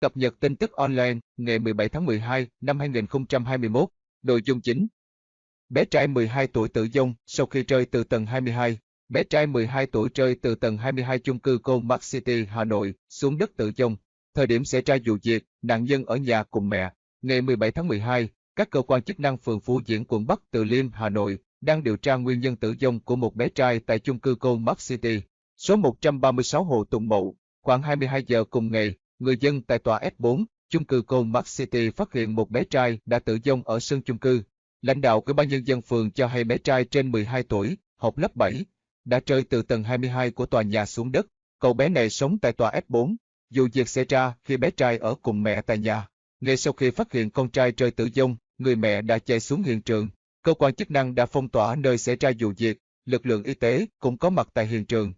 Cập nhật tin tức online ngày 17 tháng 12 năm 2021. Nội dung chính. Bé trai 12 tuổi tử vong sau khi rơi từ tầng 22. Bé trai 12 tuổi rơi từ tầng 22 chung cư Goldmark City, Hà Nội, xuống đất tử vong. Thời điểm xảy ra vụ việc, nạn nhân ở nhà cùng mẹ. Ngày 17 tháng 12, các cơ quan chức năng phường Phú Diễn quận Bắc Từ Liêm, Hà Nội đang điều tra nguyên nhân tử vong của một bé trai tại chung cư Goldmark City, số 136 Hồ Tùng Mậu. Khoảng 22 giờ cùng ngày, người dân tại tòa S4, chung cư Goldmark City phát hiện một bé trai đã tử vong ở sân chung cư. Lãnh đạo của ban nhân dân phường cho hay bé trai trên 12 tuổi, học lớp 7, đã rơi từ tầng 22 của tòa nhà xuống đất. Cậu bé này sống tại tòa S4. Dù việc xảy ra khi bé trai ở cùng mẹ tại nhà. Ngay sau khi phát hiện con trai rơi tử vong, người mẹ đã chạy xuống hiện trường. Cơ quan chức năng đã phong tỏa nơi xảy ra vụ việc, lực lượng y tế cũng có mặt tại hiện trường.